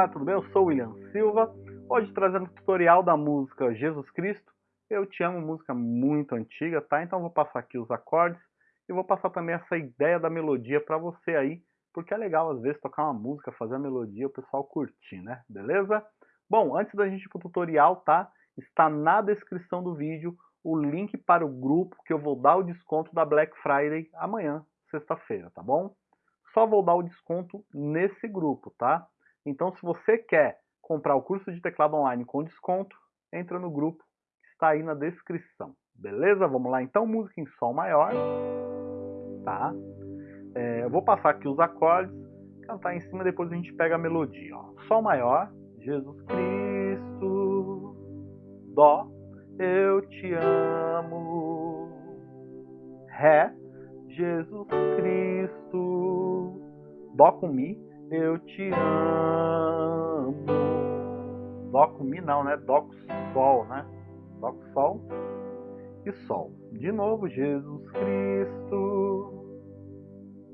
Olá, tudo bem? Eu sou o William Silva, hoje trazendo o tutorial da música Jesus Cristo. Eu te amo, música muito antiga, tá? Então vou passar aqui os acordes e vou passar também essa ideia da melodia para você aí, porque é legal às vezes tocar uma música, fazer a melodia, o pessoal curtir, né? Beleza? Bom, antes da gente ir pro tutorial, tá? Está na descrição do vídeo o link para o grupo que eu vou dar o desconto da Black Friday amanhã, sexta-feira, tá bom? Só vou dar o desconto nesse grupo, tá? Então, se você quer comprar o curso de teclado online com desconto, entra no grupo que está aí na descrição. Beleza? Vamos lá então, música em sol maior. Tá? É, eu vou passar aqui os acordes, cantar em cima, depois a gente pega a melodia. Ó. Sol maior, Jesus Cristo, Dó, eu te amo. Ré, Jesus Cristo, Dó com Mi, eu te amo. Dó com Mi não, né? Dó com Sol, né? Dó com Sol e Sol. De novo, Jesus Cristo,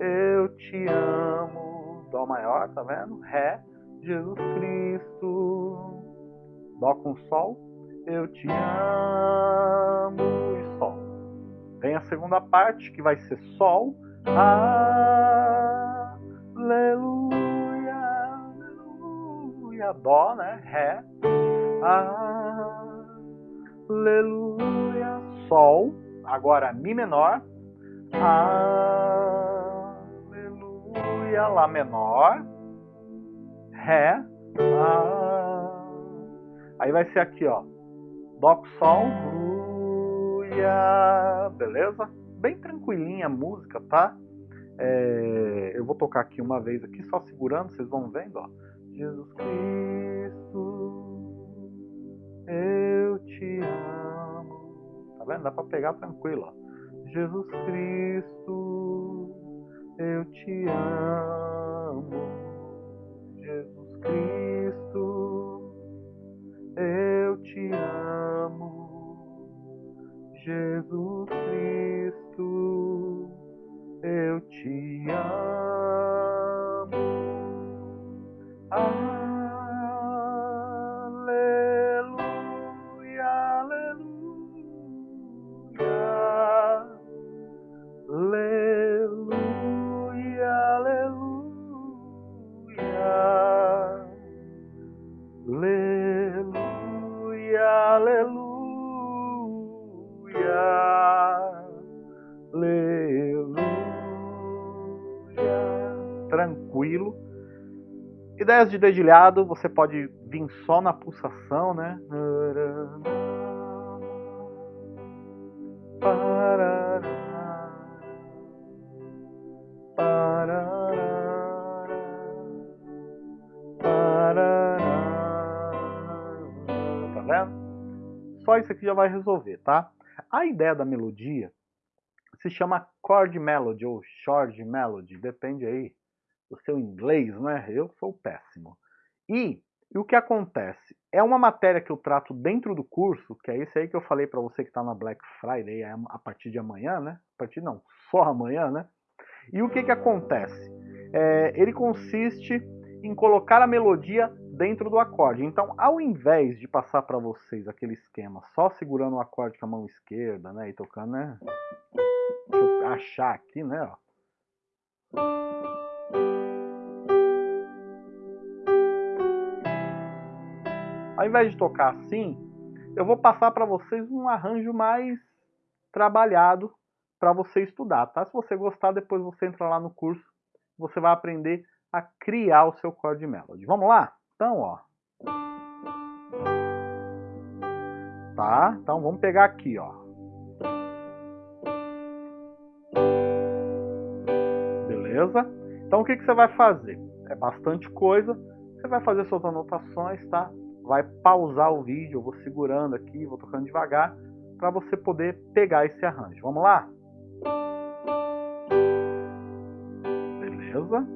eu te amo. Dó maior, tá vendo? Ré, Jesus Cristo. Dó com Sol, eu te amo e Sol. Vem a segunda parte que vai ser Sol. Aleluia aleluia, dó, né? Ré, aleluia, sol, agora mi menor, aleluia, lá menor, ré, aí vai ser aqui, ó, dó com sol, aleluia, beleza? Bem tranquilinha a música, tá? É, eu vou tocar aqui uma vez aqui, só segurando, vocês vão vendo, ó. Jesus Cristo, eu te amo. Tá vendo? Dá para pegar tranquilo. Ó. Jesus Cristo, eu te amo. Jesus Cristo, eu te amo. Jesus Ideias de dedilhado, você pode vir só na pulsação, né? Tá vendo? Só isso aqui já vai resolver, tá? A ideia da melodia se chama chord melody ou short melody, depende aí do seu inglês, né? Eu sou péssimo. E, e, o que acontece? É uma matéria que eu trato dentro do curso, que é esse aí que eu falei para você que está na Black Friday a partir de amanhã, né? A partir não, só amanhã, né? E o que que acontece? É, ele consiste em colocar a melodia dentro do acorde. Então, ao invés de passar para vocês aquele esquema só segurando o acorde com a mão esquerda, né, e tocando, né? Achar aqui, né, ó. Ao invés de tocar assim, eu vou passar para vocês um arranjo mais trabalhado para você estudar, tá? Se você gostar, depois você entra lá no curso, você vai aprender a criar o seu chord melody. Vamos lá? Então, ó. Tá? Então vamos pegar aqui, ó. Beleza? Então o que, que você vai fazer? É bastante coisa. Você vai fazer suas anotações, tá? Vai pausar o vídeo, eu vou segurando aqui, vou tocando devagar, para você poder pegar esse arranjo. Vamos lá? Beleza?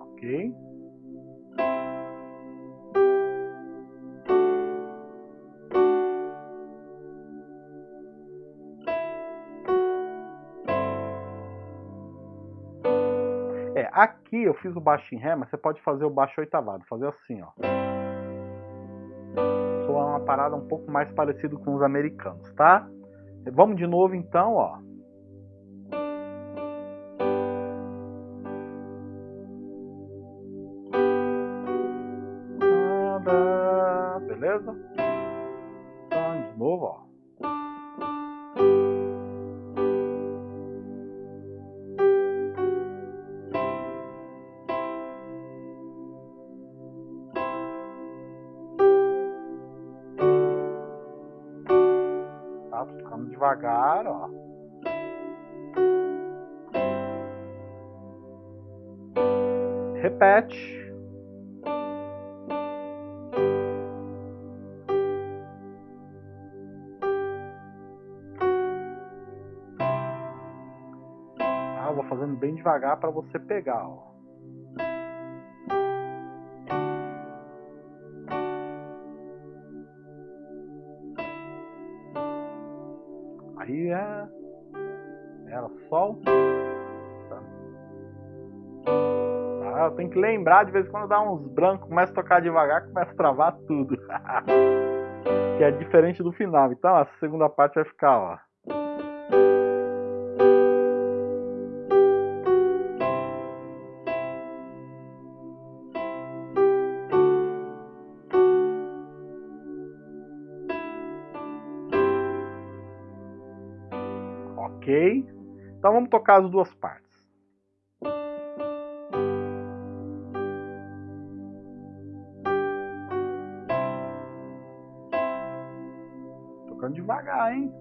Ok. Aqui eu fiz o baixo em Ré, mas você pode fazer o baixo oitavado, fazer assim, ó. Soa uma parada um pouco mais parecido com os americanos, tá? Vamos de novo então, ó. Tá? Tocando devagar, ó. Repete. Ah, eu vou fazendo bem devagar para você pegar, ó. Ela, sol. Tá. Ah, eu tenho que lembrar de vez em quando dá uns brancos, começa a tocar devagar, começa a travar tudo. que é diferente do final. Então a segunda parte vai ficar, ó. Ok? Então vamos tocar as duas partes. Tocando devagar, hein?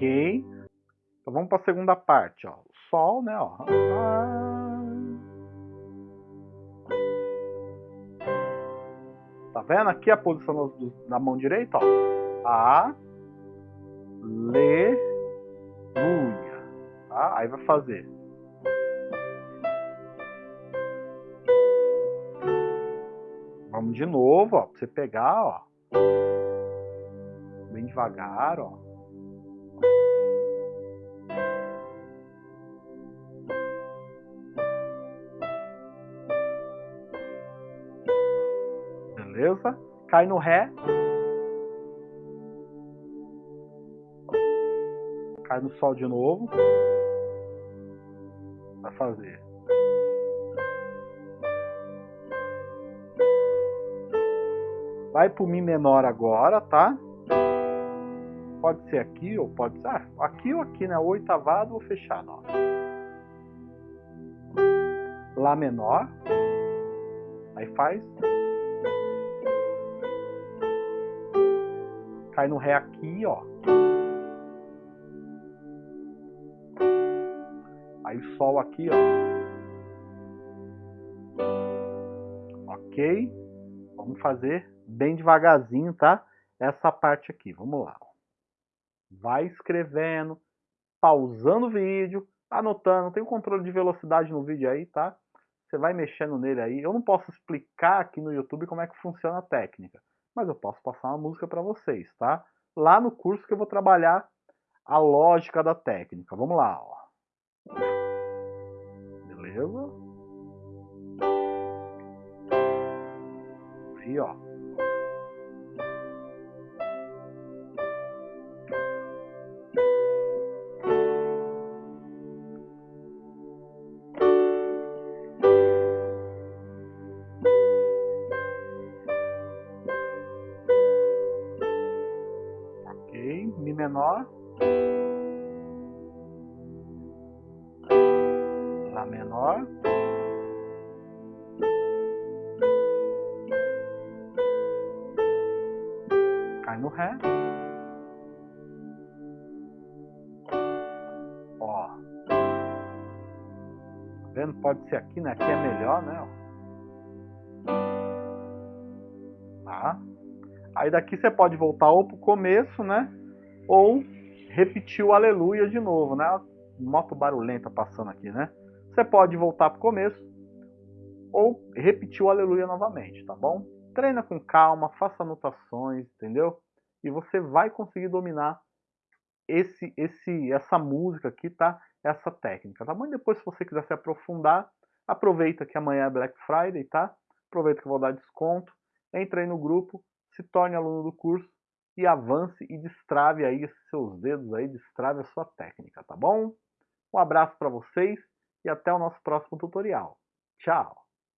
Ok. Então vamos para a segunda parte, ó. Sol, né, ó. Tá vendo aqui a posição da mão direita, ó. A, le, luia. Tá? Aí vai fazer. Vamos de novo, ó, pra você pegar, ó. Bem devagar, ó. Beleza? Cai no Ré. Cai no Sol de novo. Vai fazer. Vai pro Mi menor agora, tá? Pode ser aqui ou pode ser ah, aqui ou aqui, né? Oitavado ou fechado, ó. Lá menor. Aí faz cai no Ré aqui, ó. Aí Sol aqui, ó. Ok? Vamos fazer bem devagarzinho, tá? Essa parte aqui, vamos lá. Vai escrevendo, pausando o vídeo, anotando. Tem o um controle de velocidade no vídeo aí, tá? Você vai mexendo nele aí. Eu não posso explicar aqui no YouTube como é que funciona a técnica mas eu posso passar uma música para vocês, tá? Lá no curso que eu vou trabalhar a lógica da técnica. Vamos lá, ó. Beleza? Aí, ó. Lá menor, cai no Ré, ó, vendo? Pode ser aqui, né? Aqui é melhor, né? Tá? Aí daqui você pode voltar ou pro começo, né? Ou repetir o aleluia de novo, né? Moto barulhenta passando aqui, né? Você pode voltar pro começo ou repetir o aleluia novamente, tá bom? Treina com calma, faça anotações, entendeu? E você vai conseguir dominar esse, esse, essa música aqui, tá? Essa técnica, tá bom? E depois, se você quiser se aprofundar, aproveita que amanhã é Black Friday, tá? Aproveita que eu vou dar desconto. Entre aí no grupo, se torne aluno do curso e avance e destrave aí seus dedos aí, destrave a sua técnica, tá bom? Um abraço para vocês e até o nosso próximo tutorial. Tchau!